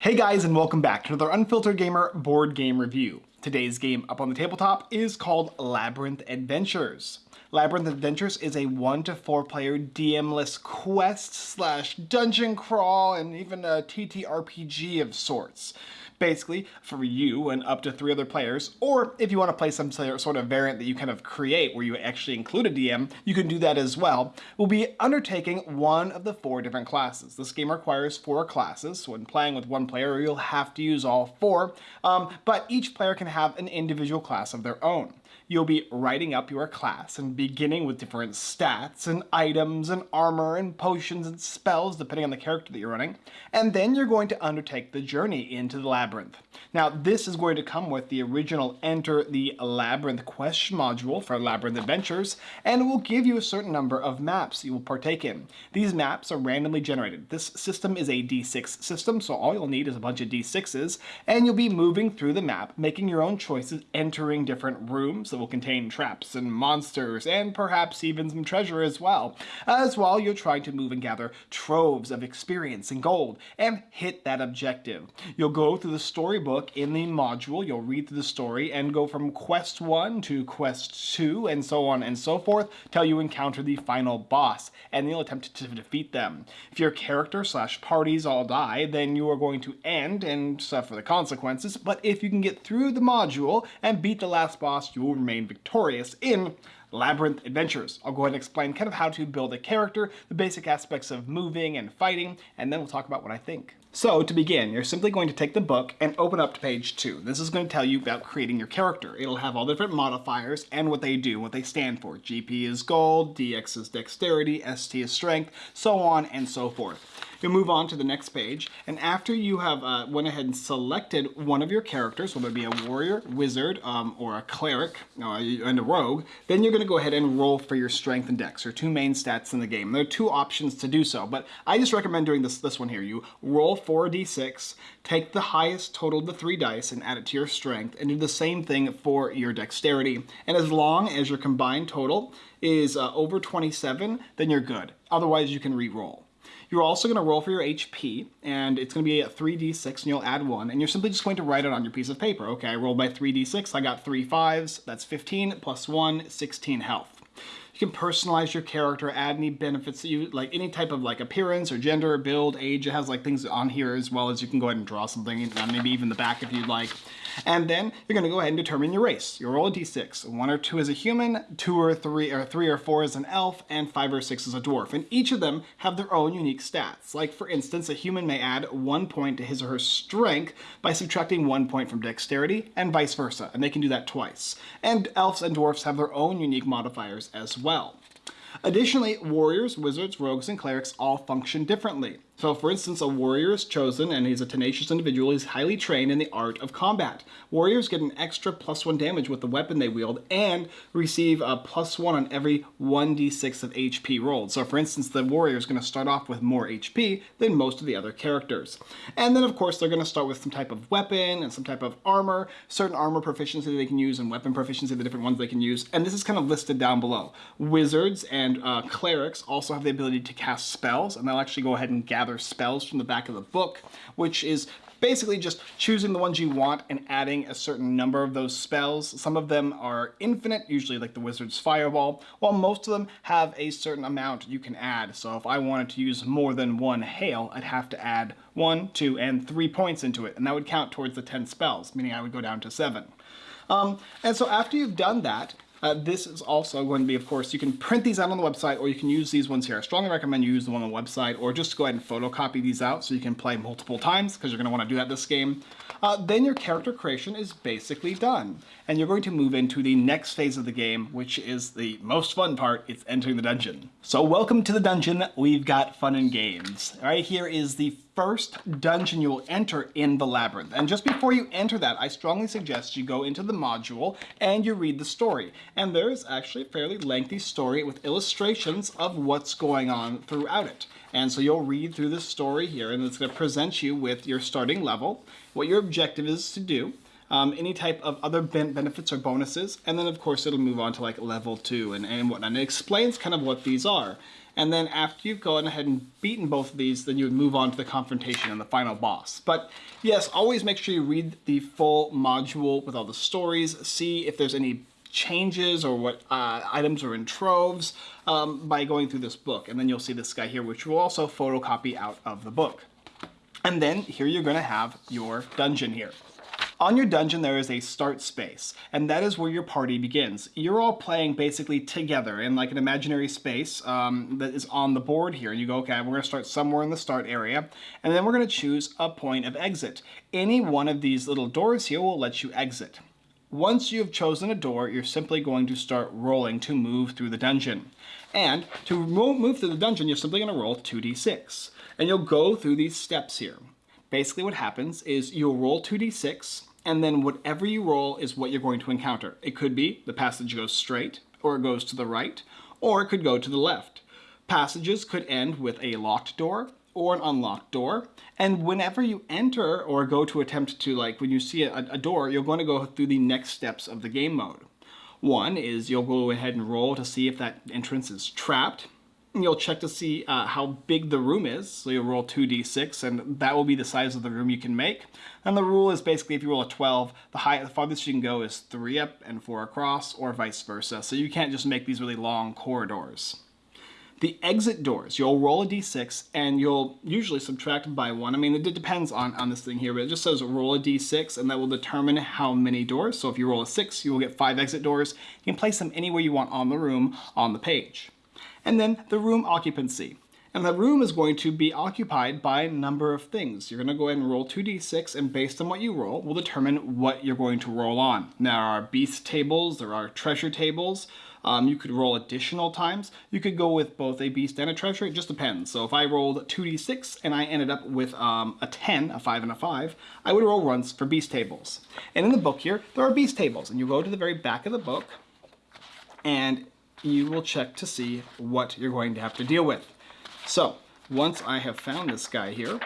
Hey guys and welcome back to another Unfiltered Gamer board game review. Today's game up on the tabletop is called Labyrinth Adventures. Labyrinth Adventures is a one to four player DM-less quest slash dungeon crawl and even a TTRPG of sorts basically for you and up to three other players, or if you want to play some sort of variant that you kind of create where you actually include a DM, you can do that as well. We'll be undertaking one of the four different classes. This game requires four classes, so when playing with one player, you'll have to use all four, um, but each player can have an individual class of their own you'll be writing up your class and beginning with different stats and items and armor and potions and spells depending on the character that you're running. And then you're going to undertake the journey into the labyrinth. Now this is going to come with the original Enter the Labyrinth question module for Labyrinth Adventures and it will give you a certain number of maps you will partake in. These maps are randomly generated. This system is a D6 system so all you'll need is a bunch of D6s and you'll be moving through the map making your own choices entering different rooms will contain traps and monsters, and perhaps even some treasure as well, as while you're trying to move and gather troves of experience and gold, and hit that objective. You'll go through the storybook in the module, you'll read through the story, and go from quest 1 to quest 2, and so on and so forth, till you encounter the final boss, and you'll attempt to defeat them. If your character slash parties all die, then you are going to end and suffer the consequences, but if you can get through the module and beat the last boss, you will remain victorious in Labyrinth Adventures. I'll go ahead and explain kind of how to build a character, the basic aspects of moving and fighting, and then we'll talk about what I think. So to begin, you're simply going to take the book and open up to page 2. This is going to tell you about creating your character. It'll have all the different modifiers and what they do, what they stand for. GP is gold, DX is dexterity, ST is strength, so on and so forth. You'll move on to the next page, and after you have uh, went ahead and selected one of your characters, whether it be a warrior, wizard, um, or a cleric, uh, and a rogue, then you're going to go ahead and roll for your strength and dex, your two main stats in the game. There are two options to do so, but I just recommend doing this, this one here. You roll 4d6, take the highest total of the three dice and add it to your strength, and do the same thing for your dexterity. And as long as your combined total is uh, over 27, then you're good. Otherwise, you can re-roll. You're also going to roll for your HP, and it's going to be a 3d6, and you'll add 1, and you're simply just going to write it on your piece of paper. Okay, I rolled my 3d6, I got 3 5s, that's 15, plus 1, 16 health. You can personalize your character, add any benefits that you like, any type of like appearance or gender, build, age. It has like things on here as well as you can go ahead and draw something, uh, maybe even the back if you'd like. And then you're going to go ahead and determine your race. You roll a d6. One or two is a human, two or three, or three or four is an elf, and five or six is a dwarf. And each of them have their own unique stats. Like for instance, a human may add one point to his or her strength by subtracting one point from dexterity, and vice versa. And they can do that twice. And elves and dwarfs have their own unique modifiers as well. Additionally, warriors, wizards, rogues, and clerics all function differently. So for instance, a warrior is chosen and he's a tenacious individual. He's highly trained in the art of combat. Warriors get an extra plus one damage with the weapon they wield and receive a plus one on every 1d6 of HP rolled. So for instance, the warrior is going to start off with more HP than most of the other characters. And then of course, they're going to start with some type of weapon and some type of armor, certain armor proficiency they can use and weapon proficiency, the different ones they can use. And this is kind of listed down below. Wizards and uh, clerics also have the ability to cast spells and they'll actually go ahead and gather gather spells from the back of the book, which is basically just choosing the ones you want and adding a certain number of those spells. Some of them are infinite, usually like the Wizard's Fireball, while most of them have a certain amount you can add. So if I wanted to use more than one Hail, I'd have to add one, two, and three points into it, and that would count towards the 10 spells, meaning I would go down to seven. Um, and so after you've done that, uh, this is also going to be, of course, you can print these out on the website or you can use these ones here. I strongly recommend you use the one on the website or just go ahead and photocopy these out so you can play multiple times because you're going to want to do that this game. Uh, then your character creation is basically done. And you're going to move into the next phase of the game, which is the most fun part, it's entering the dungeon. So welcome to the dungeon, we've got fun and games. Right here is the first dungeon you will enter in the labyrinth. And just before you enter that, I strongly suggest you go into the module and you read the story. And there's actually a fairly lengthy story with illustrations of what's going on throughout it. And so you'll read through this story here and it's going to present you with your starting level, what your objective is to do, um, any type of other ben benefits or bonuses, and then of course it'll move on to like level two and, and whatnot. And it explains kind of what these are. And then after you've gone ahead and beaten both of these, then you would move on to the confrontation and the final boss. But yes, always make sure you read the full module with all the stories, see if there's any changes or what uh, items are in troves um, by going through this book. And then you'll see this guy here, which will also photocopy out of the book. And then here you're gonna have your dungeon here. On your dungeon, there is a start space, and that is where your party begins. You're all playing basically together in like an imaginary space um, that is on the board here. And you go, okay, we're gonna start somewhere in the start area, and then we're gonna choose a point of exit. Any one of these little doors here will let you exit. Once you have chosen a door, you're simply going to start rolling to move through the dungeon. And to move through the dungeon, you're simply going to roll 2d6. And you'll go through these steps here. Basically what happens is you'll roll 2d6, and then whatever you roll is what you're going to encounter. It could be the passage goes straight, or it goes to the right, or it could go to the left. Passages could end with a locked door or an unlocked door, and whenever you enter or go to attempt to, like, when you see a, a door, you're going to go through the next steps of the game mode. One is you'll go ahead and roll to see if that entrance is trapped you'll check to see uh, how big the room is. So you'll roll 2d6 and that will be the size of the room you can make. And the rule is basically if you roll a 12, the, high, the farthest you can go is 3 up and 4 across or vice versa. So you can't just make these really long corridors. The exit doors, you'll roll a d6 and you'll usually subtract by one. I mean, it depends on, on this thing here, but it just says roll a d6 and that will determine how many doors. So if you roll a six, you will get five exit doors. You can place them anywhere you want on the room on the page and then the room occupancy. And the room is going to be occupied by a number of things. You're going to go ahead and roll 2d6, and based on what you roll, we'll determine what you're going to roll on. Now, there are beast tables, there are treasure tables. Um, you could roll additional times. You could go with both a beast and a treasure. It just depends. So if I rolled 2d6 and I ended up with um, a 10, a 5 and a 5, I would roll runs for beast tables. And in the book here, there are beast tables. And you go to the very back of the book, and you will check to see what you're going to have to deal with. So once I have found this guy here,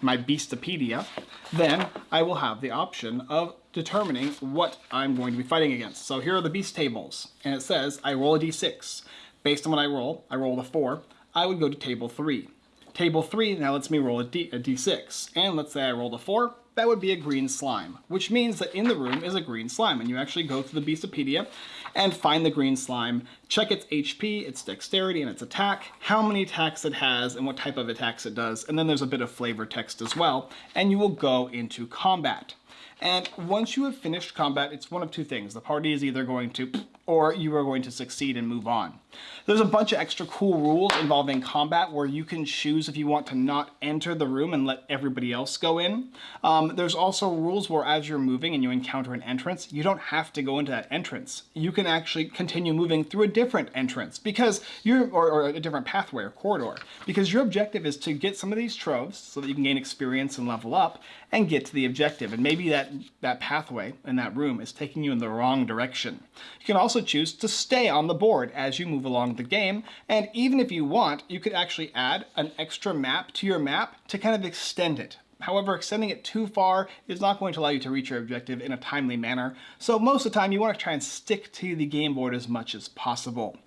my Beastopedia, then I will have the option of determining what I'm going to be fighting against. So here are the beast tables, and it says I roll a d6. Based on what I roll, I roll a 4, I would go to table 3. Table 3 now lets me roll a, D, a d6, and let's say I rolled a 4, that would be a green slime, which means that in the room is a green slime, and you actually go to the Beastopedia and find the green slime, check its HP, its dexterity, and its attack, how many attacks it has, and what type of attacks it does, and then there's a bit of flavor text as well, and you will go into combat. And once you have finished combat, it's one of two things. The party is either going to or you are going to succeed and move on. There's a bunch of extra cool rules involving combat where you can choose if you want to not enter the room and let everybody else go in. Um, there's also rules where as you're moving and you encounter an entrance, you don't have to go into that entrance. You can actually continue moving through a different entrance because you're, or, or a different pathway or corridor, because your objective is to get some of these troves so that you can gain experience and level up and get to the objective. And maybe that, that pathway in that room is taking you in the wrong direction. You can also choose to stay on the board as you move along the game. And even if you want, you could actually add an extra map to your map to kind of extend it. However, extending it too far is not going to allow you to reach your objective in a timely manner. So most of the time you want to try and stick to the game board as much as possible.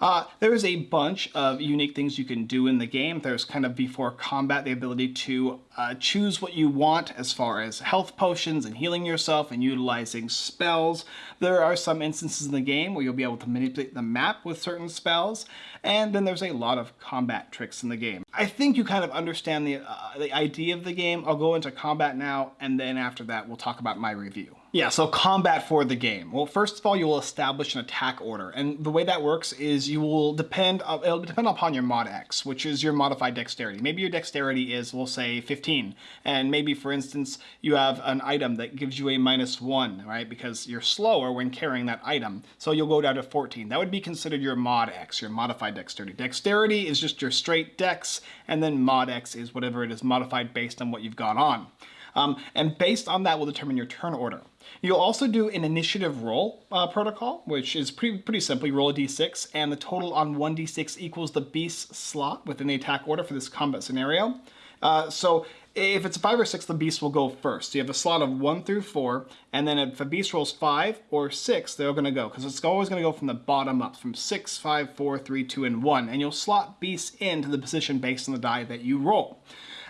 Uh, there's a bunch of unique things you can do in the game. There's kind of before combat the ability to uh, choose what you want as far as health potions and healing yourself and utilizing spells. There are some instances in the game where you'll be able to manipulate the map with certain spells. And then there's a lot of combat tricks in the game. I think you kind of understand the, uh, the idea of the game. I'll go into combat now, and then after that, we'll talk about my review. Yeah, so combat for the game. Well, first of all, you will establish an attack order. And the way that works is you will depend, uh, it'll depend upon your mod X, which is your modified dexterity. Maybe your dexterity is, we'll say 15. And maybe, for instance, you have an item that gives you a minus one, right? Because you're slower when carrying that item. So you'll go down to 14. That would be considered your mod X, your modified dexterity. Dexterity is just your straight dex, and then mod X is whatever it is modified based on what you've got on. Um, and based on that will determine your turn order. You'll also do an initiative roll uh, protocol, which is pretty, pretty simple. You roll a d6, and the total on 1d6 equals the beast slot within the attack order for this combat scenario. Uh, so if it's a five or six, the beast will go first. So you have a slot of one through four, and then if a beast rolls five or six, they're going to go because it's always going to go from the bottom up, from six, five, four, three, two, and one, and you'll slot beasts into the position based on the die that you roll.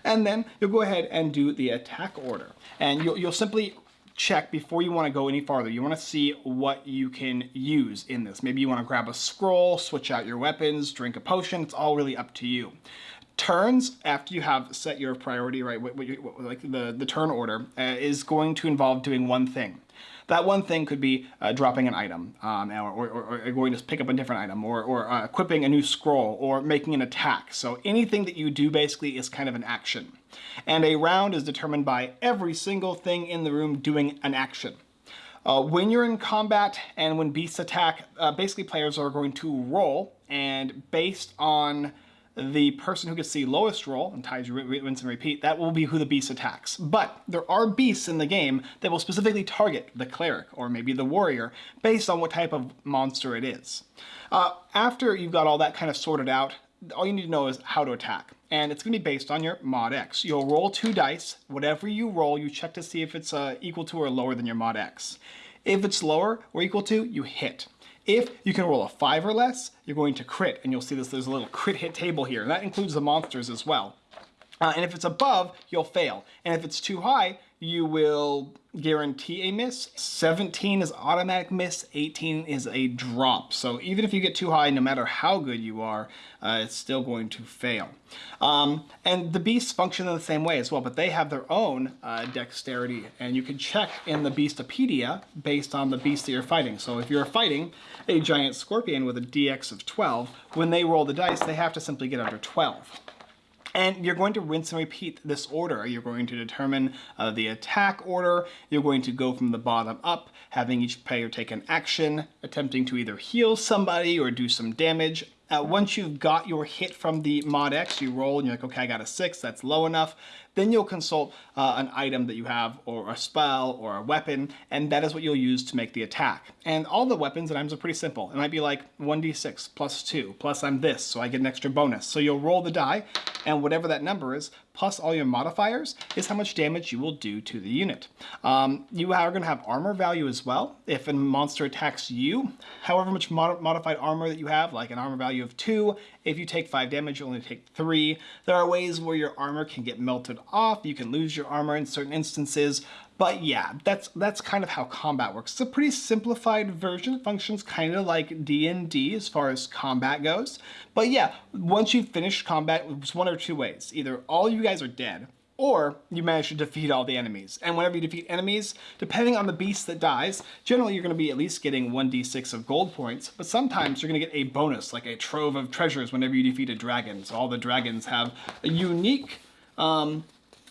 And then you'll go ahead and do the attack order, and you'll, you'll simply check before you want to go any farther. You want to see what you can use in this. Maybe you want to grab a scroll, switch out your weapons, drink a potion. It's all really up to you turns after you have set your priority right what, what, what, like the the turn order uh, is going to involve doing one thing that one thing could be uh, dropping an item um, or, or, or, going to pick up a different item or, or uh, equipping a new scroll or making an attack so anything that you do basically is kind of an action and a round is determined by every single thing in the room doing an action uh, when you're in combat and when beasts attack, uh, basically players are going to roll, and based on the person who gets the lowest roll and ties rinse and repeat, that will be who the beast attacks. But there are beasts in the game that will specifically target the cleric or maybe the warrior based on what type of monster it is. Uh, after you've got all that kind of sorted out, all you need to know is how to attack. And it's going to be based on your mod X. You'll roll two dice. Whatever you roll, you check to see if it's uh, equal to or lower than your mod X. If it's lower or equal to, you hit. If you can roll a five or less, you're going to crit, and you'll see this, there's a little crit hit table here, and that includes the monsters as well. Uh, and if it's above, you'll fail. And if it's too high, you will guarantee a miss. 17 is automatic miss, 18 is a drop. So even if you get too high, no matter how good you are, uh, it's still going to fail. Um, and the beasts function in the same way as well, but they have their own uh, dexterity, and you can check in the Beastopedia based on the beast that you're fighting. So if you're fighting a giant scorpion with a DX of 12, when they roll the dice, they have to simply get under 12. And you're going to rinse and repeat this order. You're going to determine uh, the attack order. You're going to go from the bottom up, having each player take an action, attempting to either heal somebody or do some damage. Uh, once you've got your hit from the mod X, you roll and you're like, okay, I got a six, that's low enough. Then you'll consult uh, an item that you have or a spell or a weapon, and that is what you'll use to make the attack. And all the weapons and items are pretty simple. It might be like 1d6 plus 2, plus I'm this, so I get an extra bonus. So you'll roll the die, and whatever that number is, plus all your modifiers, is how much damage you will do to the unit. Um, you are going to have armor value as well. If a monster attacks you, however much mod modified armor that you have, like an armor value of 2, if you take 5 damage, you only take 3. There are ways where your armor can get melted off, you can lose your armor in certain instances, but yeah, that's that's kind of how combat works. It's a pretty simplified version. It functions kind of like D&D as far as combat goes. But yeah, once you've finished combat, it's one or two ways. Either all you guys are dead, or you manage to defeat all the enemies. And whenever you defeat enemies, depending on the beast that dies, generally you're going to be at least getting 1d6 of gold points, but sometimes you're going to get a bonus, like a trove of treasures whenever you defeat a dragon. So all the dragons have a unique um,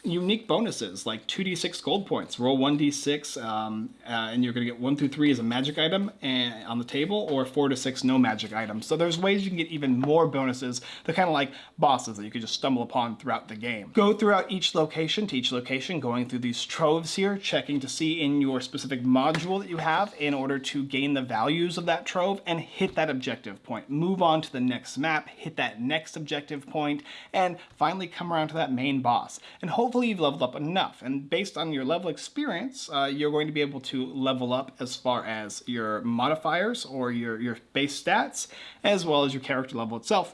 unique bonuses like 2d6 gold points. Roll 1d6 um, uh, and you're going to get 1 through 3 as a magic item and, on the table or 4 to 6 no magic items. So there's ways you can get even more bonuses. They're kind of like bosses that you could just stumble upon throughout the game. Go throughout each location to each location, going through these troves here, checking to see in your specific module that you have in order to gain the values of that trove and hit that objective point. Move on to the next map, hit that next objective point, and finally come around to that main boss. And hopefully hopefully you've leveled up enough. And based on your level experience, uh, you're going to be able to level up as far as your modifiers or your, your base stats, as well as your character level itself.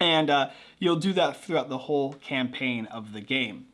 And uh, you'll do that throughout the whole campaign of the game.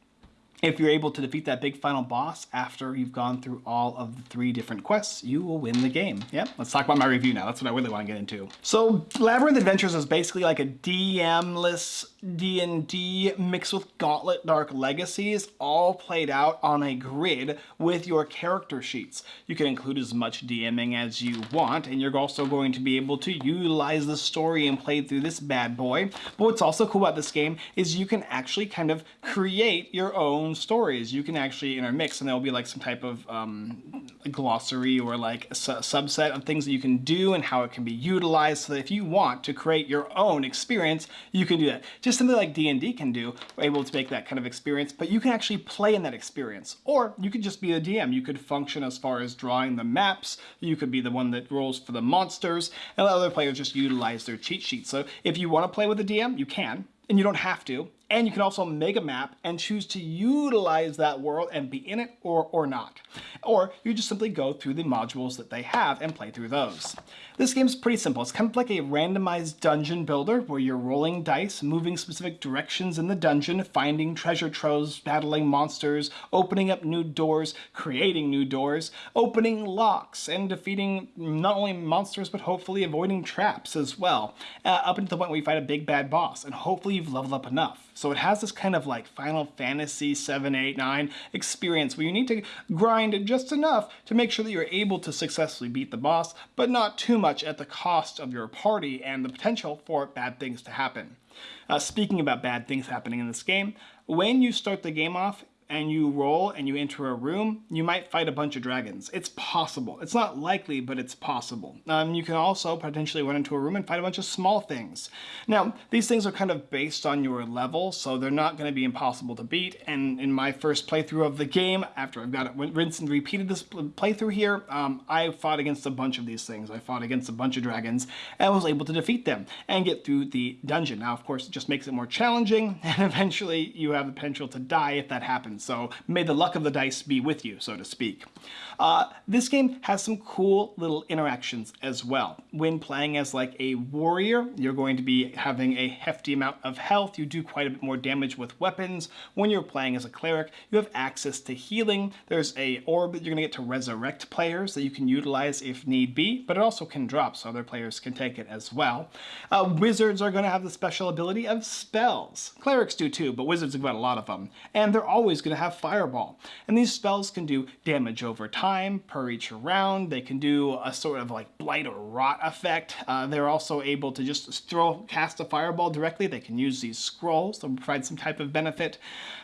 If you're able to defeat that big final boss after you've gone through all of the three different quests, you will win the game. Yep, let's talk about my review now. That's what I really want to get into. So Labyrinth Adventures is basically like a DM-less D&D mixed with Gauntlet Dark Legacies, all played out on a grid with your character sheets. You can include as much DMing as you want, and you're also going to be able to utilize the story and play through this bad boy. But what's also cool about this game is you can actually kind of create your own stories. You can actually intermix, and there'll be like some type of um, glossary or like a su subset of things that you can do and how it can be utilized so that if you want to create your own experience, you can do that. Just something like D&D can do, we're able to make that kind of experience, but you can actually play in that experience. Or you could just be a DM. You could function as far as drawing the maps, you could be the one that rolls for the monsters, and let other players just utilize their cheat sheet. So if you want to play with a DM, you can, and you don't have to, And you can also make a map and choose to utilize that world and be in it or, or not. Or you just simply go through the modules that they have and play through those. This game is pretty simple. It's kind of like a randomized dungeon builder where you're rolling dice, moving specific directions in the dungeon, finding treasure troves, battling monsters, opening up new doors, creating new doors, opening locks, and defeating not only monsters but hopefully avoiding traps as well, uh, up until the point where you fight a big bad boss, and hopefully you've leveled up enough. So it has this kind of like Final Fantasy 7, 8, 9 experience where you need to grind just enough to make sure that you're able to successfully beat the boss, but not too much at the cost of your party and the potential for bad things to happen. Uh, speaking about bad things happening in this game, when you start the game off, and you roll and you enter a room, you might fight a bunch of dragons. It's possible. It's not likely, but it's possible. Um, you can also potentially run into a room and fight a bunch of small things. Now, these things are kind of based on your level, so they're not going to be impossible to beat. And in my first playthrough of the game, after I've got it rinsed and repeated this playthrough here, um, I fought against a bunch of these things. I fought against a bunch of dragons and was able to defeat them and get through the dungeon. Now, of course, it just makes it more challenging, and eventually you have the potential to die if that happens so may the luck of the dice be with you, so to speak. Uh, this game has some cool little interactions as well. When playing as like a warrior, you're going to be having a hefty amount of health. You do quite a bit more damage with weapons. When you're playing as a cleric, you have access to healing. There's a orb that you're going to get to resurrect players that you can utilize if need be, but it also can drop so other players can take it as well. Uh, wizards are going to have the special ability of spells. Clerics do too, but wizards have got a lot of them. And they're always going to have Fireball. And these spells can do damage over time per each round. They can do a sort of like Blight or Rot effect. Uh, they're also able to just throw, cast a Fireball directly. They can use these scrolls to provide some type of benefit.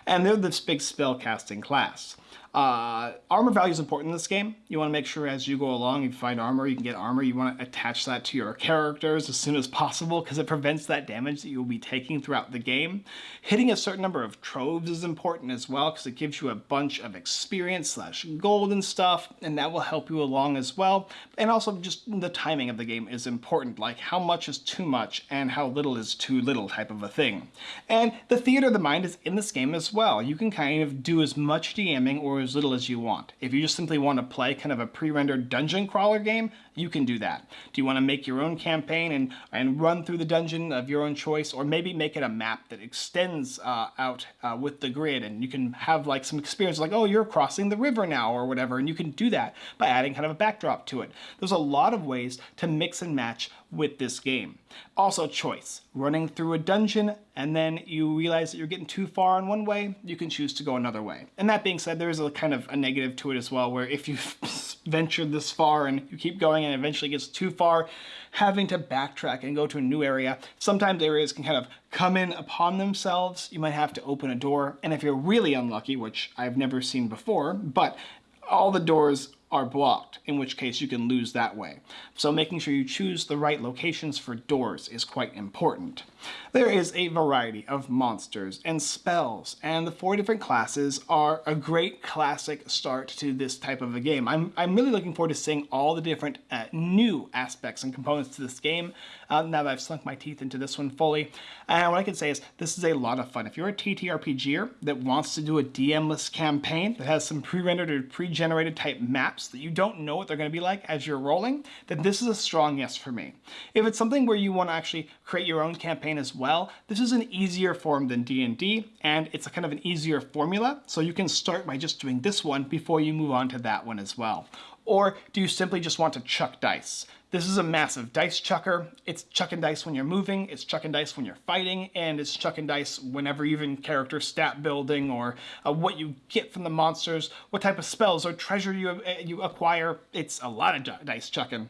And they're this big spell casting class. Uh, armor value is important in this game. You want to make sure as you go along, you find armor, you can get armor. You want to attach that to your characters as soon as possible because it prevents that damage that you'll be taking throughout the game. Hitting a certain number of troves is important as well because it gives you a bunch of experience slash gold and stuff, and that will help you along as well. And also just the timing of the game is important, like how much is too much and how little is too little type of a thing. And the theater of the mind is in this game as well. You can kind of do as much DMing or as little as you want. If you just simply want to play kind of a pre-rendered dungeon crawler game, you can do that. Do you want to make your own campaign and, and run through the dungeon of your own choice, or maybe make it a map that extends uh, out uh, with the grid and you can have like some experience like, oh, you're crossing the river now or whatever, and you can do that by adding kind of a backdrop to it. There's a lot of ways to mix and match with this game. Also choice, running through a dungeon and then you realize that you're getting too far in one way, you can choose to go another way. And that being said, there's a kind of a negative to it as well, where if you've ventured this far and you keep going and eventually gets too far, having to backtrack and go to a new area, sometimes areas can kind of come in upon themselves. You might have to open a door. And if you're really unlucky, which I've never seen before, but all the doors are blocked, in which case you can lose that way. So making sure you choose the right locations for doors is quite important. There is a variety of monsters and spells, and the four different classes are a great classic start to this type of a game. I'm, I'm really looking forward to seeing all the different uh, new aspects and components to this game uh, now that I've sunk my teeth into this one fully. And what I can say is this is a lot of fun. If you're a TTRPGer that wants to do a DM-less campaign that has some pre-rendered or pre-generated type maps that you don't know what they're going to be like as you're rolling, then this is a strong yes for me. If it's something where you want to actually create your own campaign as well, this is an easier form than D&D, and it's a kind of an easier formula, so you can start by just doing this one before you move on to that one as well. Or do you simply just want to chuck dice? This is a massive dice chucker. It's chucking dice when you're moving, it's chucking dice when you're fighting, and it's chucking dice whenever even character stat building or uh, what you get from the monsters, what type of spells or treasure you, uh, you acquire. It's a lot of dice chucking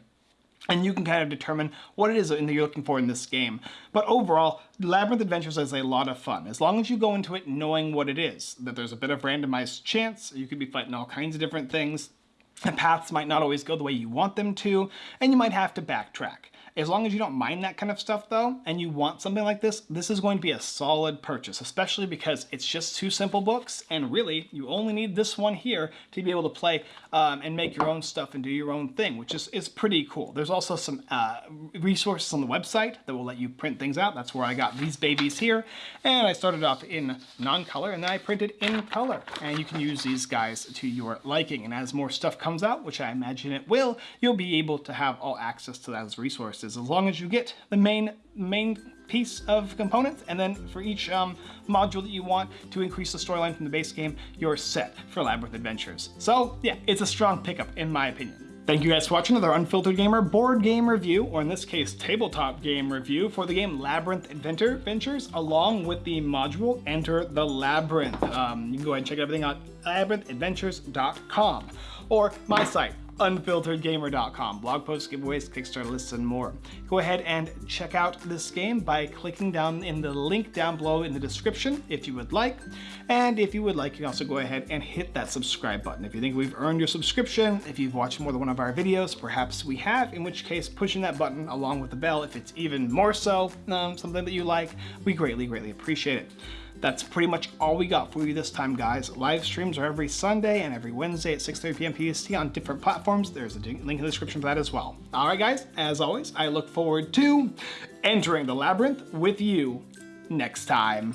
and you can kind of determine what it is that you're looking for in this game. But overall, Labyrinth Adventures is a lot of fun. As long as you go into it knowing what it is, that there's a bit of randomized chance, you could be fighting all kinds of different things, the paths might not always go the way you want them to, and you might have to backtrack. As long as you don't mind that kind of stuff though, and you want something like this, this is going to be a solid purchase, especially because it's just two simple books, and really, you only need this one here to be able to play um, and make your own stuff and do your own thing, which is, is pretty cool. There's also some uh, resources on the website that will let you print things out. That's where I got these babies here, and I started off in non-color, and then I printed in color, and you can use these guys to your liking, and as more stuff comes out, which I imagine it will, you'll be able to have all access to those resources as long as you get the main main piece of components and then for each um, module that you want to increase the storyline from the base game you're set for Labyrinth Adventures. So yeah it's a strong pickup in my opinion. Thank you guys for watching another Unfiltered Gamer board game review, or in this case, tabletop game review for the game Labyrinth Adventure Ventures, along with the module Enter the Labyrinth. Um, you can go ahead and check everything out labyrinthadventures.com or my site, unfilteredgamer.com. Blog posts, giveaways, Kickstarter lists, and more. Go ahead and check out this game by clicking down in the link down below in the description if you would like. And if you would like, you can also go ahead and hit that subscribe button. If you think we've earned your subscription, if you've watched more than one of our videos, perhaps we have, in which case pushing that button along with the bell, if it's even more so um, something that you like, we greatly, greatly appreciate it. That's pretty much all we got for you this time, guys. Live streams are every Sunday and every Wednesday at 6.30 p.m. PST on different platforms. There's a link in the description for that as well. All right, guys, as always, I look forward to entering the labyrinth with you next time.